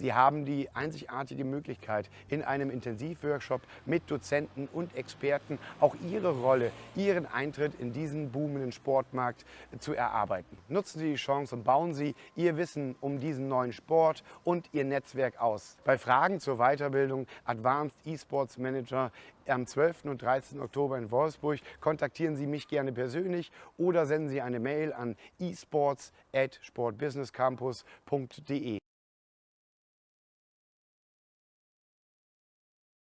Sie haben die einzigartige Möglichkeit, in einem Intensivworkshop mit Dozenten und Experten auch Ihre Rolle, Ihren Eintritt in diesen boomenden Sportmarkt zu erarbeiten. Nutzen Sie die Chance und bauen Sie Ihr Wissen um diesen neuen Sport und Ihr Netzwerk aus. Bei Fragen zur Weiterbildung Advanced eSports Manager am 12. und 13. Oktober in Wolfsburg kontaktieren Sie mich gerne persönlich oder senden Sie eine Mail an esports at sportbusinesscampus.de.